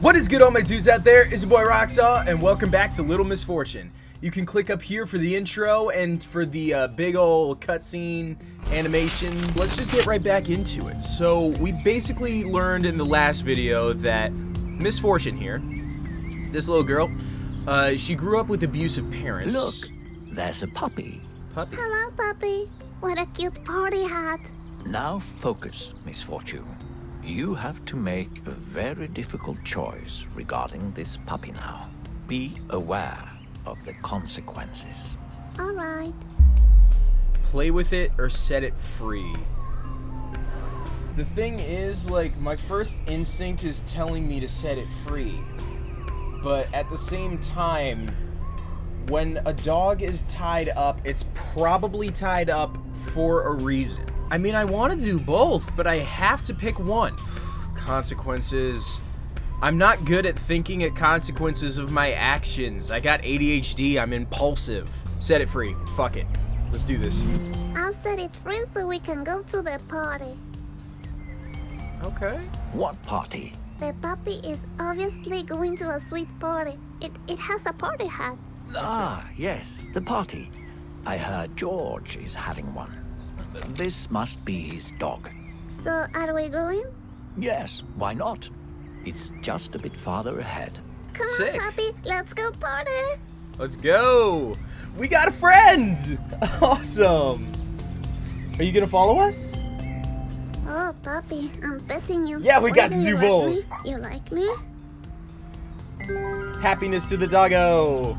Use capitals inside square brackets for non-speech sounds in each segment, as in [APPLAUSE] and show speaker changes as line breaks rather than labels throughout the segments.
What is good all my dudes out there? It's your boy Roxaw and welcome back to Little Misfortune. You can click up here for the intro and for the uh, big old cutscene animation. Let's just get right back into it. So we basically learned in the last video that Misfortune here, this little girl, uh, she grew up with abusive parents.
Look, there's a puppy.
Puppy.
Hello, puppy. What a cute party hat.
Now focus, Misfortune. You have to make a very difficult choice regarding this puppy now. Be aware of the consequences.
All right.
play with it or set it free. The thing is, like, my first instinct is telling me to set it free. But at the same time, when a dog is tied up, it's probably tied up for a reason. I mean, I want to do both, but I have to pick one. Consequences. I'm not good at thinking at consequences of my actions. I got ADHD, I'm impulsive. Set it free. Fuck it. Let's do this.
I'll set it free so we can go to the party.
Okay.
What party?
The puppy is obviously going to a sweet party. It, it has a party hat.
Ah, yes, the party. I heard George is having one. This must be his dog.
So, are we going?
Yes, why not? It's just a bit farther ahead.
Come
Sick.
on, puppy. Let's go party.
Let's go. We got a friend. [LAUGHS] Awesome. Are you gonna follow us?
Oh, puppy, I'm betting you.
Yeah, we
Why
got
do
to
you
do both.
me? You like me?
Happiness to the doggo.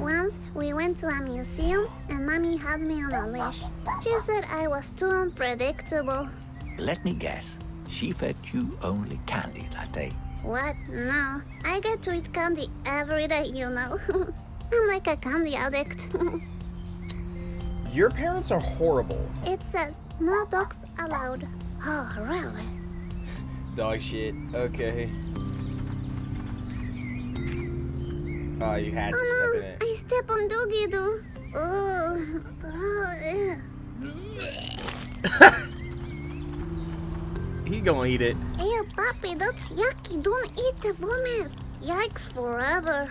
Once we went to a museum and mommy had me on a leash. She said I was too unpredictable.
Let me guess. She fed you only candy that day.
What? No. I get to eat candy every day, you know. [LAUGHS] I'm like a candy addict. [LAUGHS]
Your parents are horrible.
it says no dogs allowed. Oh, really?
Dog shit. Okay. Oh, you had to step um,
in
it.
I step on doggy doo.
He gonna eat it.
ew. Puppy, that's yucky. Don't eat the vomit. Yikes forever.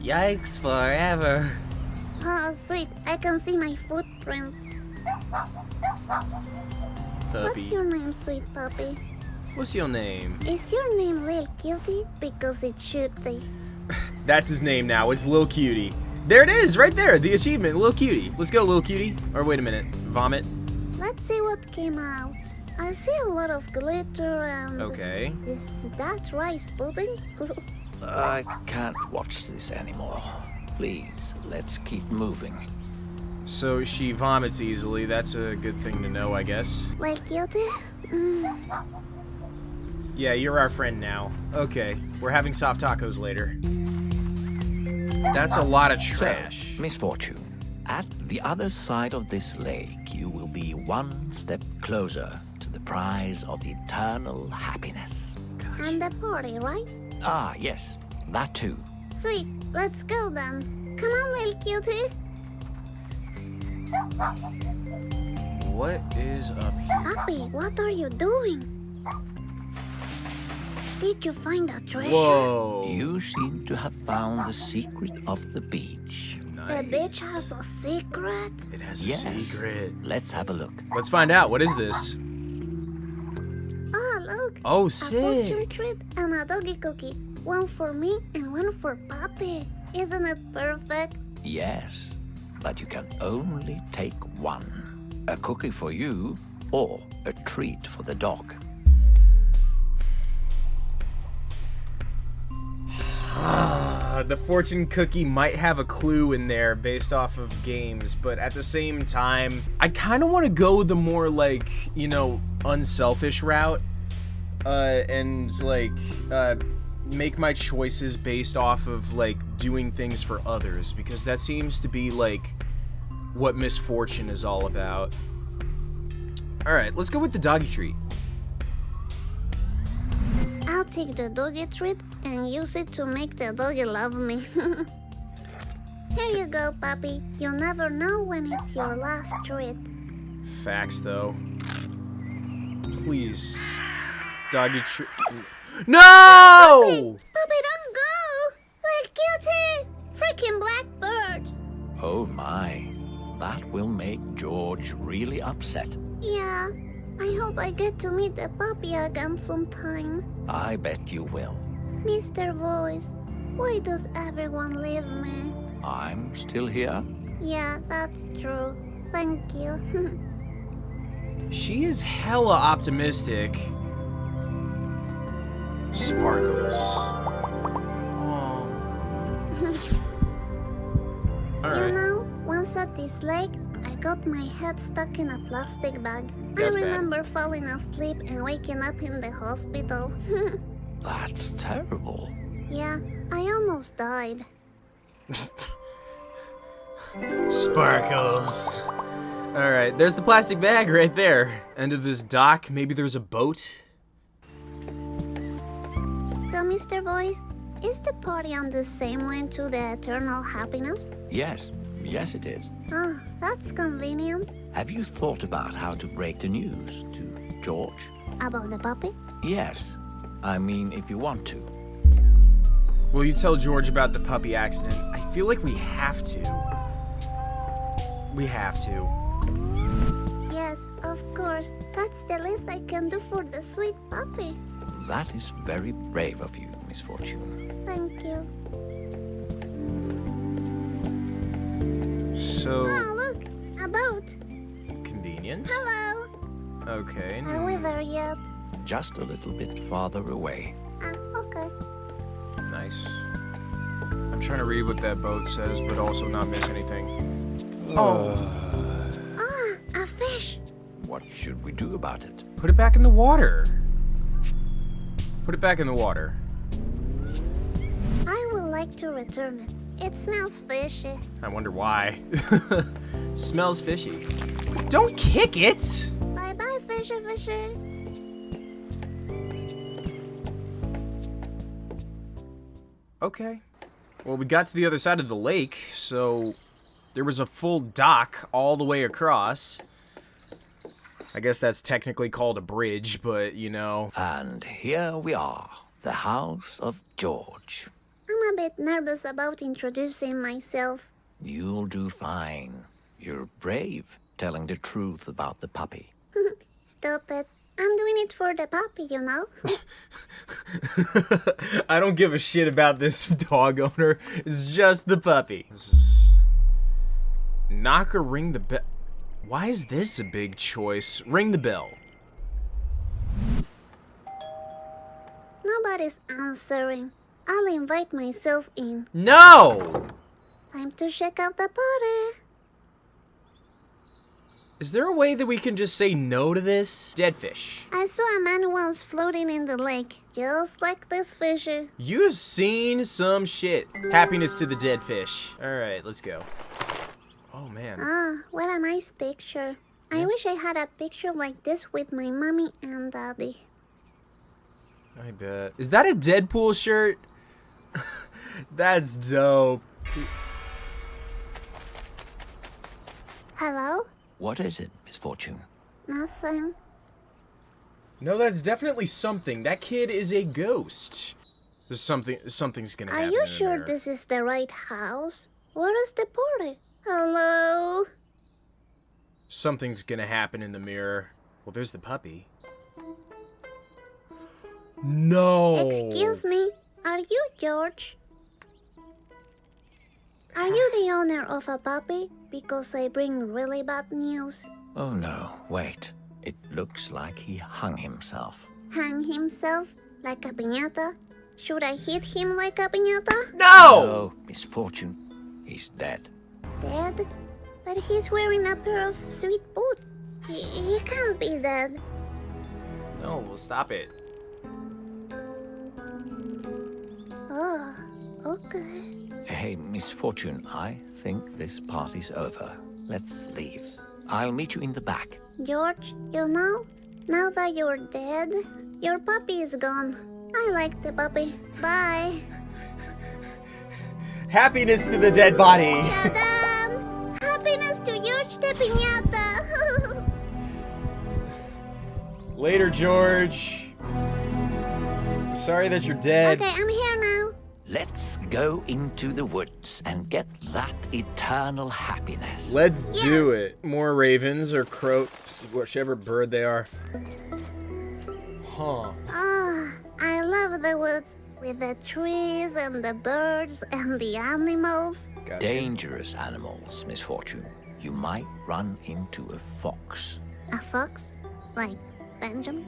Yikes forever.
Oh, sweet. I can see my footprint. What's your name, sweet puppy?
What's your name?
Is your name Lil Cutie? Because it should be. [LAUGHS]
That's his name now. It's Lil Cutie. There it is, right there. The achievement, Lil Cutie. Let's go, Lil Cutie. Or wait a minute. Vomit.
Let's see what came out. I see a lot of glitter and...
Okay.
Is that rice pudding? [LAUGHS]
I can't watch this anymore. Please, let's keep moving.
So she vomits easily. That's a good thing to know, I guess.
like Cutie? Mm.
Yeah, you're our friend now. Okay, we're having soft tacos later. That's a lot of trash.
So, misfortune. At the other side of this lake, you will be one step closer to the prize of eternal happiness.
And the party, right?
Ah, yes, that too.
Sweet. Let's go then. Come on, little Cutie.
What is up here?
Puppy, what are you doing? Did you find a treasure?
Whoa.
You seem to have found the secret of the beach.
The beach has a secret.
It has a secret.
Let's have a look.
Let's find out. What is this?
Oh, look.
Oh, sick.
A fortune
sick.
treat and a doggy cookie. One for me and one for Papi. Isn't it perfect?
Yes, but you can only take one. A cookie for you, or a treat for the dog.
The fortune cookie might have a clue in there based off of games, but at the same time, I kind of want to go the more like, you know, unselfish route uh and like uh make my choices based off of like doing things for others because that seems to be like what misfortune is all about. All right, let's go with the doggy treat.
I'll take the doggy treat and use it to make the doggy love me. [LAUGHS] Here you go, puppy. You never know when it's your last treat.
Facts, though. Please. Doggy treat. No!
Puppy, don't go! Like guilty! Freaking blackbirds!
Oh my. That will make George really upset.
Yeah, I hope I get to meet the puppy again sometime.
I bet you will.
Mr. Voice, why does everyone leave me?
I'm still here.
Yeah, that's true. Thank you. [LAUGHS]
She is hella optimistic. Sparkles. Aw. [LAUGHS]
You know, once at this lake, I got my head stuck in a plastic bag.
That's
I
bad.
remember falling asleep and waking up in the hospital. [LAUGHS]
That's terrible.
yeah, I almost died.
Sparkles. Alright, there's the plastic bag right there. End of this dock. Maybe there's a boat.
So, Mr. Voice, is the party on the same way to the eternal happiness?
Yes, yes it is.
Ah, that's convenient.
Have you thought about how to break the news to George?
About the puppy?
Yes. I mean, if you want to.
Will you tell George about the puppy accident? I feel like we have to. We have to.
Yes, of course. That's the least I can do for the sweet puppy.
That is very brave of you, Miss Fortune.
Thank you.
So
Oh, look! A boat!
convenient.
Hello!
Okay.
Are we there yet?
Just a little bit farther away.
Ah, okay.
Nice. I'm trying to read what that boat says, but also not miss anything. Oh.
Ah, a fish!
What should we do about it?
Put it back in the water. Put it back in the water.
I would like to return it. It smells fishy.
I wonder why. [LAUGHS] Smells fishy. Don't kick it!
Bye bye, fishy fishy.
Okay. Well, we got to the other side of the lake, so there was a full dock all the way across. I guess that's technically called a bridge, but you know.
And here we are, the house of George.
I'm a bit nervous about introducing myself.
You'll do fine. You're brave, telling the truth about the puppy. [LAUGHS]
Stop it. I'm doing it for the puppy, you know? [LAUGHS]
I don't give a shit about this [LAUGHS] dog owner. It's just the puppy. This is... Knock or ring the bell. Why is this a big choice? Ring the bell.
Nobody's answering. I'll invite myself in.
No!
Time to check out the party.
Is there a way that we can just say no to this? Dead fish.
I saw a man once floating in the lake, just like this fishy.
You've seen some shit. Happiness to the dead fish. Alright, let's go. Oh man.
Ah, what a nice picture. I wish I had a picture like this with my mommy and daddy.
I bet. Is that a Deadpool shirt? [LAUGHS] That's dope.
Hello?
What is it, Miss Fortune?
Nothing.
No, that's definitely something. That kid is a ghost. There's something. Something's gonna
Are
happen.
you
in
sure
there.
this is the right house? Where is the party? Hello?
Something's gonna happen in the mirror. Well, there's the puppy. No.
Excuse me, are you George? Are you the owner of a puppy? Because I bring really bad news.
Oh no, wait. It looks like he hung himself.
Hang himself like a piñata? Should I hit him like a piñata?
No.
Oh, misfortune. He's dead.
Dead? But he's wearing a pair of sweet boots. He, he can't be dead.
No. Well, stop it.
Okay.
Hey, Miss Fortune, I think this party's over. Let's leave. I'll meet you in the back.
George, you know, now that you're dead, your puppy is gone. I like the puppy. Bye.
Happiness to the dead body. [LAUGHS]
Happiness to George the Piñata!
Later, George. Sorry that you're dead.
Okay, I'm here now.
Let's go into the woods and get that eternal happiness.
Let's do it. More ravens or croaks, whichever bird they are. Huh.
Oh, I love the woods with the trees and the birds and the animals.
Gotcha.
Dangerous animals, Misfortune. You might run into a fox.
A fox? Like Benjamin?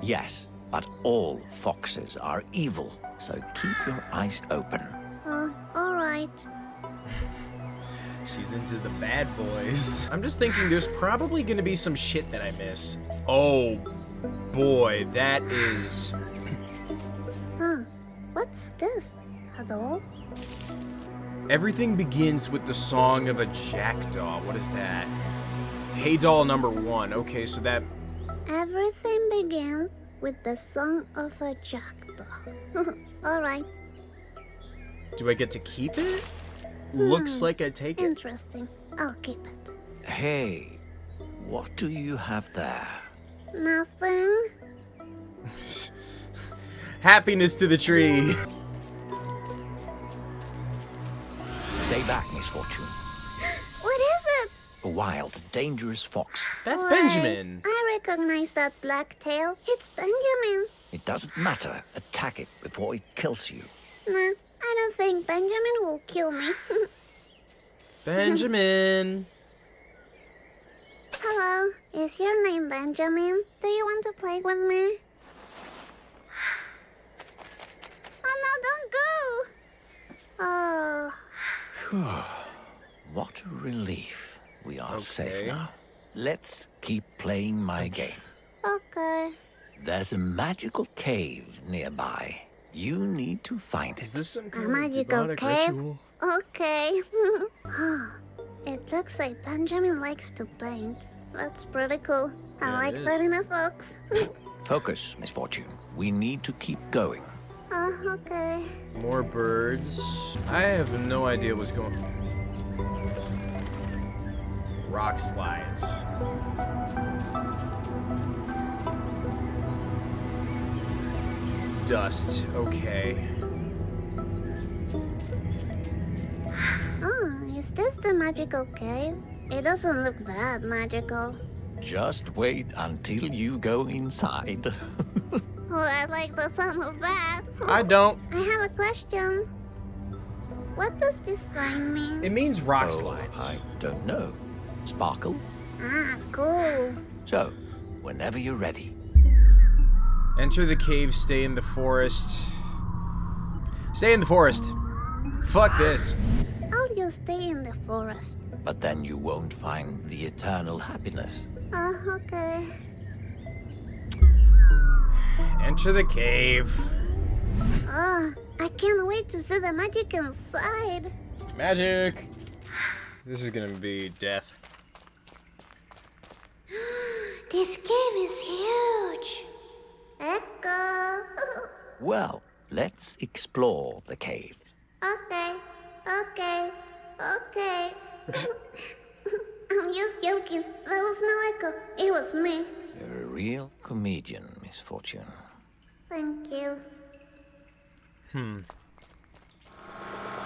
Yes, but all foxes are evil, so keep your eyes open.
Oh, alright. [LAUGHS]
She's into the bad boys. I'm just thinking there's probably gonna be some shit that I miss. Oh boy, that is. [CLEARS THROAT]
Huh. What's this? A doll?
Everything begins with the song of a jackdaw. What is that? Hey doll number one. Okay, so that.
Everything begins with the song of a jackdaw. [LAUGHS] alright.
Do I get to keep it? Looks
Hmm.
like I take it.
Interesting. I'll keep it.
Hey, what do you have there?
Nothing. [LAUGHS]
Happiness to the tree.
Stay back, Misfortune.
What is it?
A wild, dangerous fox.
That's
Wait,
Benjamin.
I recognize that black tail. It's Benjamin.
It doesn't matter. Attack it before it kills you.
Nah, I don't think Benjamin will kill me. [LAUGHS]
Benjamin.
Hello, is your name Benjamin? Do you want to play with me? Oh no, don't go! Oh, [SIGHS]
What a relief. We are safe now. Let's keep playing my game.
okay.
There's a magical cave nearby. You need to find
Is this some
A
kind of
magical
demonic
cave?
ritual?
Okay. [LAUGHS] it looks like Benjamin likes to paint. That's pretty cool. I
Yeah,
like
is.
that in a fox. [LAUGHS]
Focus, Misfortune. We need to keep going.
oh, okay.
More birds. I have no idea what's going Rock slides. Dust. Okay.
Oh, is this the magical cave? It doesn't look that magical.
Just wait until you go inside. [LAUGHS]
Oh, I like the sound of that.
I oh, don't.
I have a question. What does this sign mean?
It means rock
Oh,
slides.
I don't know. Sparkle?
Ah, cool.
So, whenever you're ready.
Enter the cave, stay in the forest. Stay in the forest. Fuck this.
I'll just stay in the forest.
But then you won't find the eternal happiness.
Oh, okay.
Enter the cave.
Oh, I can't wait to see the magic inside.
Magic. This is gonna be death.
This cave is huge. Echo. [LAUGHS]
Well, let's explore the cave.
okay, okay, okay. [LAUGHS] I'm just joking. There was no echo. It was me.
You're a real comedian, Miss Fortune.
Thank you.
Hmm.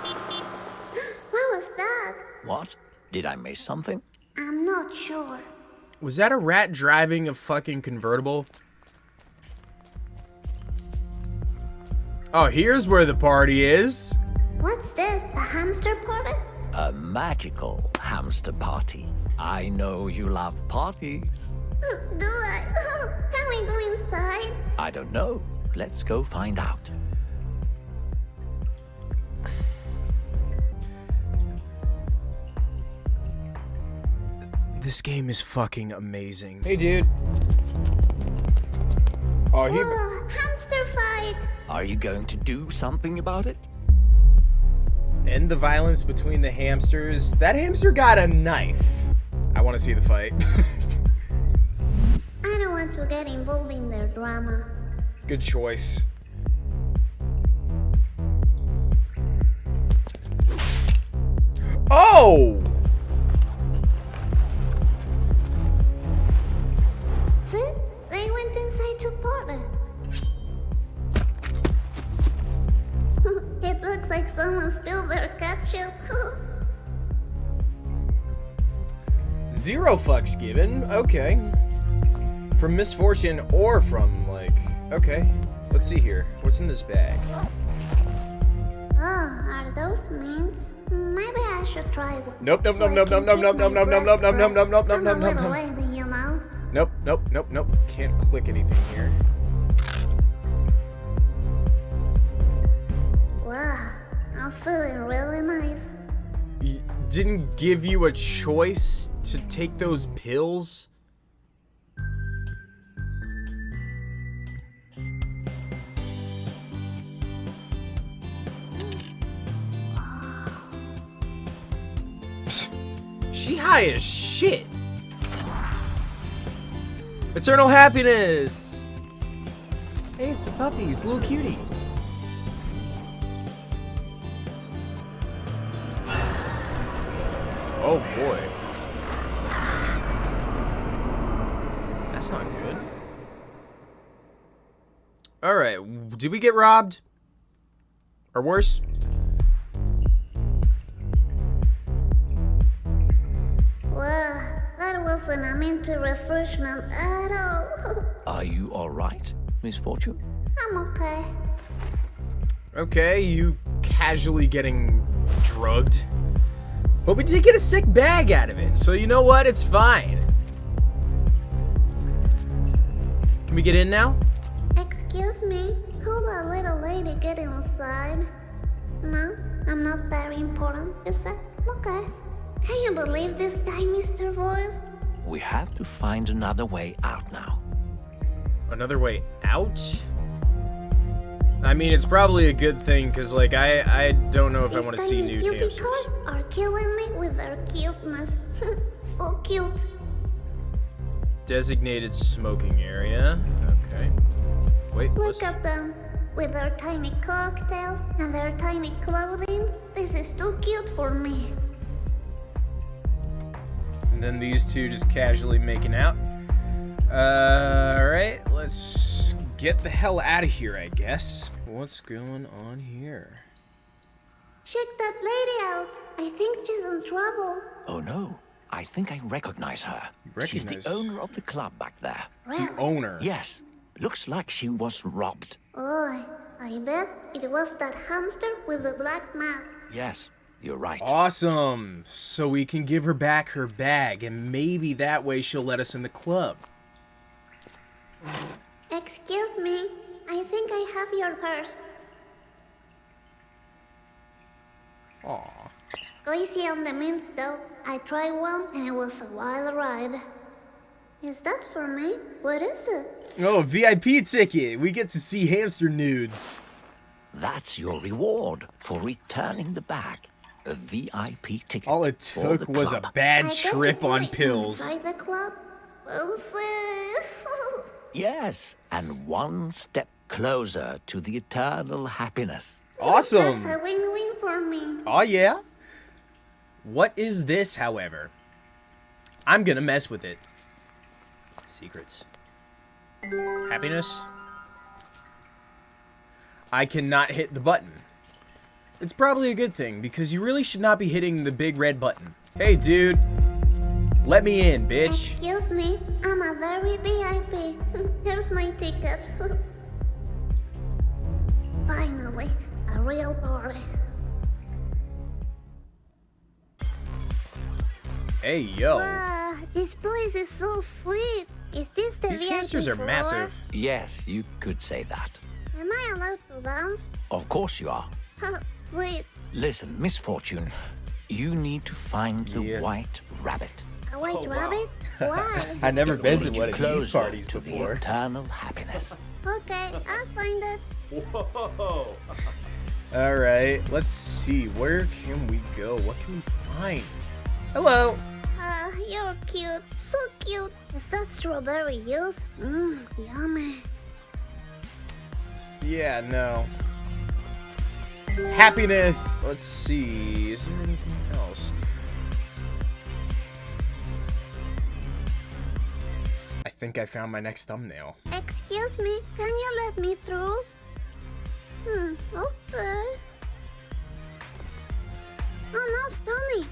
[GASPS]
What was that?
What? Did I miss something?
I'm not sure.
Was that a rat driving a fucking convertible? Oh, here's where the party is.
What's this? The hamster party?
A magical hamster party. I know you love parties.
Do I? [LAUGHS] Can we go inside?
I don't know. Let's go find out.
This game is fucking amazing. Hey, dude. Oh, he.
Oh, hamster fight!
Are you going to do something about it?
End the violence between the hamsters. That hamster got a knife. I want to see the fight. [LAUGHS]
I don't want to get involved in their drama.
Good choice. Oh! Okay. From misfortune or from, like... Okay. Let's see here. What's in this bag?
Oh, are those mints? Maybe I should try one.
Nope, nope,
so
nope, nope, nope, nope, nope, nope, nope, nope, nope, nope, nope, nope, nope, nope, nope.
you know.
Nope, nope, nope, nope. Can't click anything here.
Wow, I'm feeling really nice.
Y- didn't give you a choice to take those pills? [SIGHS] She high as shit. Eternal happiness. Hey, it's the puppy. It's a little cutie. Oh boy. That's not good. Alright, did we get robbed? Or worse?
Wow, that wasn't a minty refreshment at all. [LAUGHS]
Are you all right, Miss Fortune?
I'm okay.
Okay, you casually getting drugged. But we did get a sick bag out of it, so you know what? It's fine. Can we get in now?
Excuse me, could a little lady get inside? No, I'm not very important, you said? Okay. Can you believe this guy, Mr. Voice?
We have to find another way out now.
Another way out? I mean, it's probably a good thing, because, like, I, I don't know if I want to see
tiny
nude
cutie
hamsters.
cars are killing me with their cuteness. [LAUGHS] so cute.
Designated smoking area. Okay. Wait,
Look at them. With their tiny cocktails and their tiny clothing. This is too cute for me.
And then these two just casually making out. Uh, alright, let's get the hell out of here, I guess. What's going on here?
Check that lady out. I think she's in trouble.
Oh no, I think I recognize her. She's
recognize-
the owner of the club back there.
Really?
Owner.
Yes, looks like she was robbed.
Oh, I bet it was that hamster with the black mask.
Yes, you're right.
Awesome! So we can give her back her bag, and maybe that way she'll let us in the club.
Excuse me, I think I have your purse.
Aw.
Go on the mints though. I tried one and it was a wild ride. Is that for me? What is it?
Oh, VIP ticket! We get to see hamster nudes.
That's your reward for returning the bag. A VIP ticket.
All it
for
took
the
was a bad
I
trip on pills.
The club? [LAUGHS]
Yes, and one step closer to the eternal happiness.
Awesome!
That's a win-win for me.
Oh yeah? What is this, however? I'm gonna mess with it. Secrets. Happiness? I cannot hit the button. It's probably a good thing, because you really should not be hitting the big red button. Hey, dude. Let me in, bitch.
Excuse me, I'm a very VIP. [LAUGHS] Here's my ticket. [LAUGHS] Finally, a real party.
Hey, yo.
Wow, this place is so sweet. Is this the
These
VIP
hamsters are
floor?
massive.
Yes, you could say that.
Am I allowed to dance?
Of course you are. [LAUGHS]
Sweet.
Listen, Miss Fortune, you need to find the
Yeah.
white rabbit.
A white
Oh, wow.
rabbit? [LAUGHS] Why?
I've never
It
been to
lead
one of these
closer
parties
to the
before.
eternal happiness. [LAUGHS]
okay, I'll find it.
Whoa. All right, let's see. Where can we go? What can we find? Hello.
Ah, you're cute. So cute. Is that strawberry juice? Mmm, yummy.
Yeah, no. Happiness. Let's see. Is there anything else? I think I found my next thumbnail.
Excuse me, can you let me through? Hmm, okay.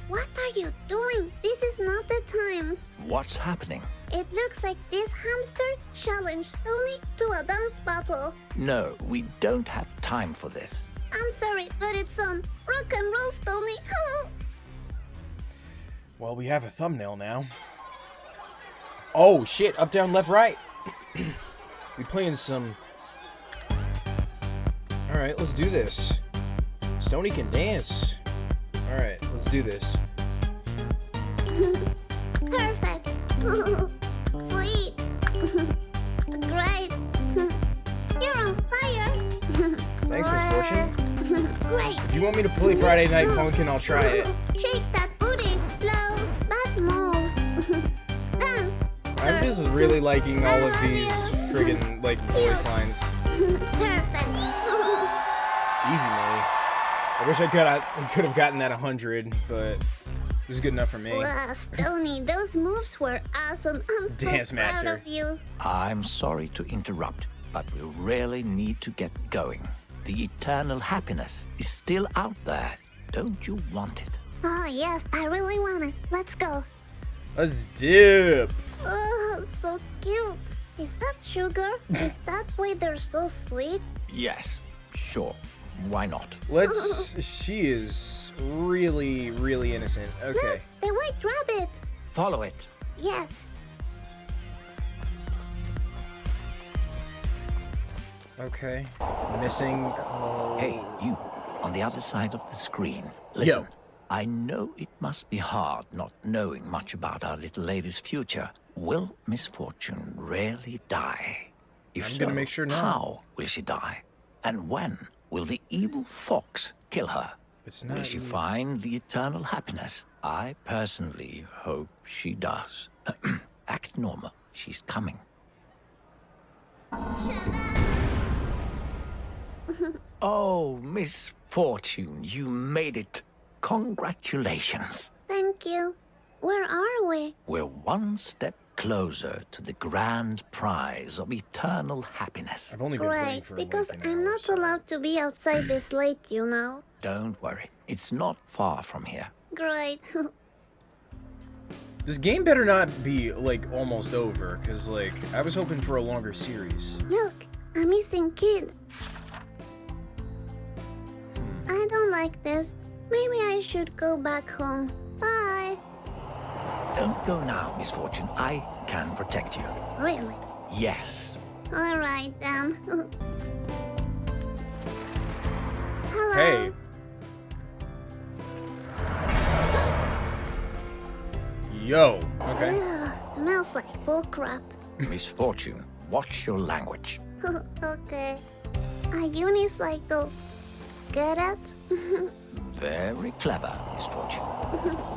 What are you doing? This is not the time.
What's happening?
It looks like this hamster challenged Tony to a dance battle.
No, we don't have time for this.
I'm sorry, but it's on. Rock and roll, Tony. [LAUGHS]
Well, we have a thumbnail now. Oh, shit. Up, down, left, right. [CLEARS THROAT] we playing some... Alright, let's do this. Stony can dance. Alright, let's do this.
Perfect. Sweet. Great. You're on fire.
Thanks, Miss Fortune.
Great.
If you want me to play Friday Night Funkin', I'll try it.
Shake that booty. Slow, but move. Dance.
I'm just really liking all of these friggin' like voice lines.
Perfect.
Easy money. I wish I could I could have gotten that 100, but it was good enough for me.
wow, Stony, those moves were awesome. I'm so
Dance
proud
master.
of you.
I'm sorry to interrupt, but we really need to get going. The eternal happiness is still out there. Don't you want it?
Oh, yes, I really want it. Let's go.
Let's dip.
Oh, so cute. Is that sugar? Is that why they're so sweet?
Yes, sure. Why not?
Let's. She is really, really innocent. Okay.
Look, the white rabbit.
Follow it.
Yes.
Okay. Missing. call.
Hey, you, on the other side of the screen. Listen,
Yo.
I know it must be hard not knowing much about our little lady's future. Will misfortune really die? If
I'm
so,
gonna make sure not.
how will she die? And when will the evil fox kill her?
It's
Will
not.
she
you.
find the eternal happiness? I personally hope she does. [CLEARS THROAT] Act normal. She's coming. [LAUGHS] oh, Miss Fortune, you made it. Congratulations.
Thank you. Where are we?
We're one step closer to the grand prize of eternal happiness.
I've only been playing
Great,
for
because
like an
I'm not
so-
allowed to be outside this [CLEARS THROAT] late, you know.
Don't worry, it's not far from here.
Great. [LAUGHS]
This game better not be like almost over, cause like I was hoping for a longer series.
Look, a missing kid.
Hmm.
I don't like this. Maybe I should go back home. Bye.
Don't go now, Miss Fortune. I can protect you.
Really?
Yes.
All right then. [LAUGHS] Hello.
Hey. [GASPS] Yo. Okay.
Ugh, smells like bullcrap. [LAUGHS]
Miss Fortune, watch your language. [LAUGHS]
okay. A unicycle. Get it?
Very clever, Miss Fortune.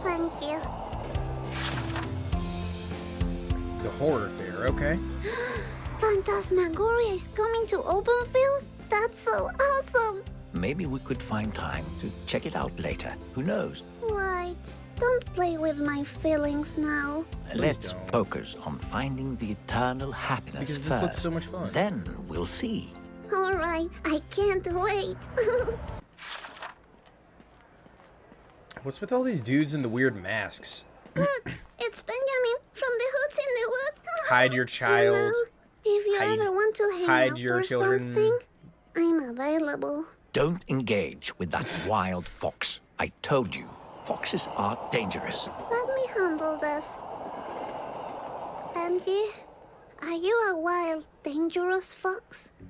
Thank you.
The horror fair. Okay. [GASPS]
Phantasmagoria is coming to Openfield? That's so awesome!
Maybe we could find time to check it out later. Who knows?
Right. Don't play with my feelings now.
Let's
don't.
focus on finding the eternal happiness
Because this
first.
looks so much fun.
Then we'll see.
Alright, I can't wait. [LAUGHS]
What's with all these dudes in the weird masks?
Look, it's Benjamin from the Hoods in the Woods. [LAUGHS]
Hide your child.
You know, if you
Hide-
ever want to hang
hide
out
your
or
children.
something, I'm available.
Don't engage with that wild fox. I told you, foxes are dangerous.
Let me handle this. Benji, are you a wild, dangerous fox? [GASPS]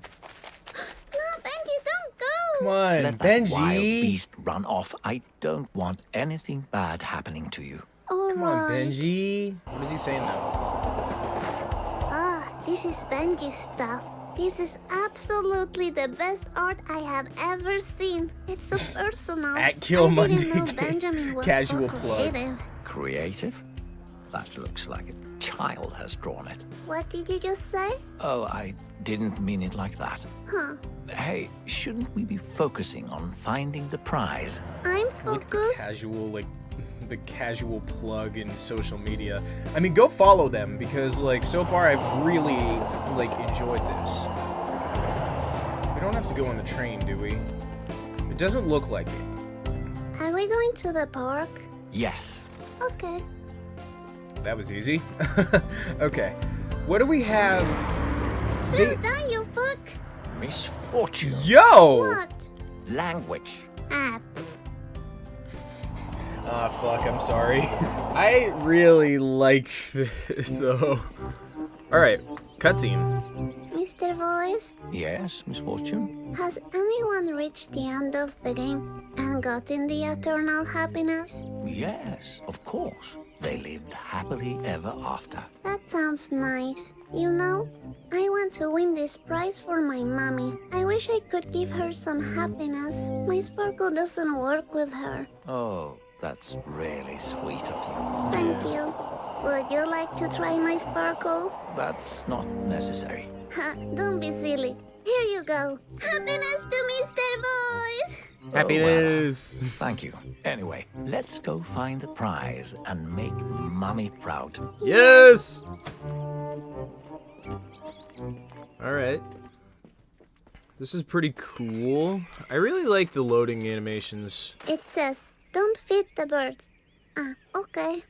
no, Benji, don't go!
Come on,
Let that wild
Benji.
beast run off. I don't want anything bad happening to you.
Come on, Benji. What is he saying though?
Ah, this is Benji's stuff. This is absolutely the best art I have ever seen. It's so [LAUGHS] personal.
At Kill
I
Monday.
didn't know Benjamin was
Casual
so
plug.
creative.
Creative? That looks like a child has drawn it.
What did you just say?
Oh, I didn't mean it like that.
Huh.
Hey, shouldn't we be focusing on finding the prize?
I'm
Look at the
focused.
casual, like, the casual plug in social media. I mean, go follow them because, like, so far I've really, like, enjoyed this. We don't have to go on the train, do we? It doesn't look like it.
Are we going to the park?
Yes.
Okay.
That was easy. [LAUGHS] okay. What do we have?
Sit
They-
down, you fuck.
Misfortune.
Yo!
What?
Language.
Ah,
Ah, fuck, I'm sorry. [LAUGHS] I really like this, [LAUGHS] though. Alright, cutscene.
Mr. Voice,
Yes, Misfortune.
has anyone reached the end of the game and gotten the eternal happiness?
Yes, of course. They lived happily ever after.
That sounds nice. You know, I want to win this prize for my mommy. I wish I could give her some happiness. My sparkle doesn't work with her.
Oh, that's really sweet of you.
Thank you. Would you like to try my sparkle?
That's not necessary.
Ha, don't be silly. Here you go. Happiness to Mr. Voice!
Happiness!
Thank you. Anyway, let's go find the prize and make Mummy proud.
Yes! Alright. This is pretty cool. I really like the loading animations.
It says, don't feed the birds. Ah, okay.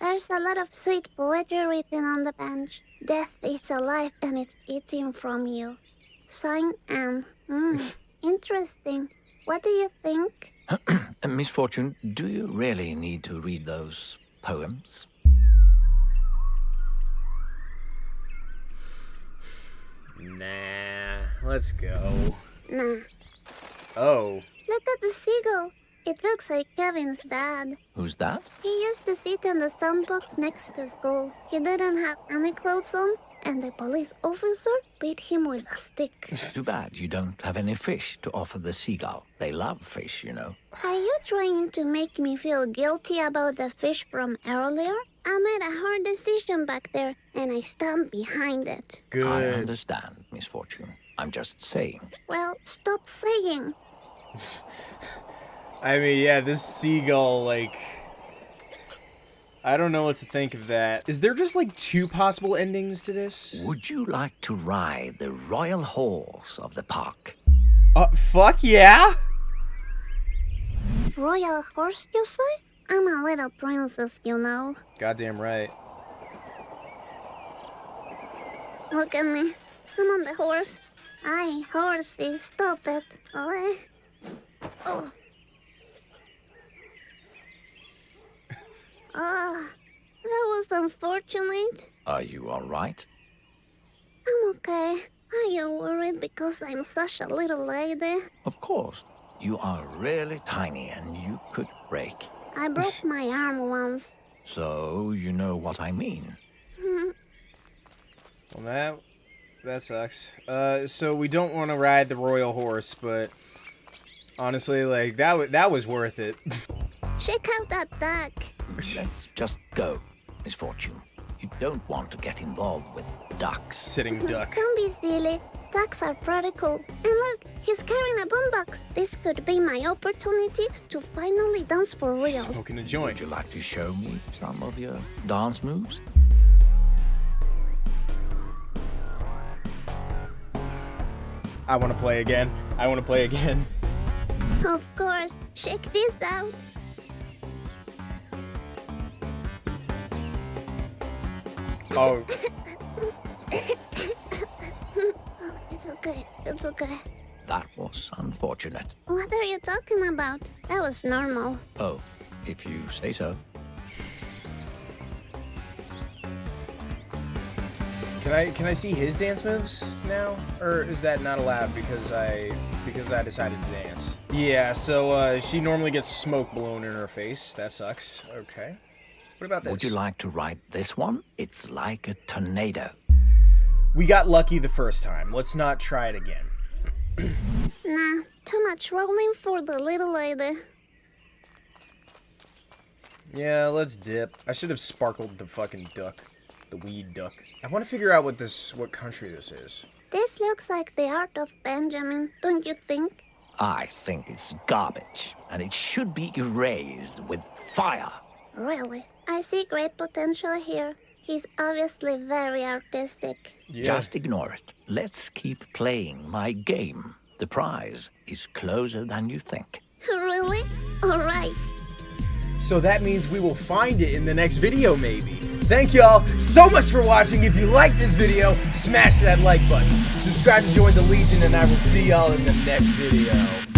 There's a lot of sweet poetry written on the bench. Death is alive and it's eating from you. Sign Anne. Hmm, [LAUGHS] interesting. What do you think? [CLEARS THROAT]
Uh, Misfortune, do you really need to read those poems?
Nah, let's go.
Nah.
Oh.
Look at the seagull. It looks like Kevin's dad.
Who's that?
He used to sit in the sandbox next to school. He didn't have any clothes on, and the police officer beat him with a stick.
It's too bad you don't have any fish to offer the seagull. They love fish, you know.
Are you trying to make me feel guilty about the fish from earlier? I made a hard decision back there, and I stand behind it.
I
Good.
understand, Misfortune. I'm just saying.
Well, stop saying. [LAUGHS]
I mean, yeah, this seagull, like. I don't know what to think of that. Is there just like two possible endings to this?
Would you like to ride the royal horse of the park?
Uh, fuck yeah!
Royal horse, you say? I'm a little princess, you know.
Goddamn right.
Look at me. I'm on the horse. Aye, horsey, stop it. Oh, oh. Ah, that was unfortunate.
Are you all right?
I'm okay. Are you worried because I'm such a little lady?
Of course. You are really tiny and you could break.
I broke my arm once.
So you know what I mean.
Well, that that sucks. Uh, so we don't want to ride the royal horse, but honestly, like that wa that was worth it.
Check out that duck.
Let's just go, Misfortune. You don't want to get involved with ducks.
Sitting duck.
Don't be silly. Ducks are pretty cool. And look, he's carrying a boombox. This could be my opportunity to finally dance for real.
Smoking a joint.
Would you like to show me some of your dance moves?
I want to play again. I want to play again.
Of course. Check this out.
Oh, [COUGHS]
It's okay. It's okay.
That was unfortunate.
What are you talking about? That was normal.
Oh, if you say so.
can I can I see his dance moves now, or is that not allowed because I because I decided to dance? Yeah. So uh, she normally gets smoke blown in her face. That sucks. Okay. What about this?
Would you like to ride this one? It's like a tornado.
we got lucky the first time. Let's not try it again. [CLEARS THROAT]
Nah, too much rolling for the little lady.
Yeah, let's dip. I should have sparkled the fucking duck. The weed duck. I want to figure out what this, what country this is.
This looks like the art of Benjamin, don't you think?
I think it's garbage, and it should be erased with fire.
Really? I see great potential here. He's obviously very artistic.
Yeah.
Just ignore it. Let's keep playing my game. The prize is closer than you think. [LAUGHS]
really? Alright.
So that means we will find it in the next video, maybe. Thank y'all so much for watching. If you liked this video, smash that like button. Subscribe to join the Legion, and I will see y'all in the next video.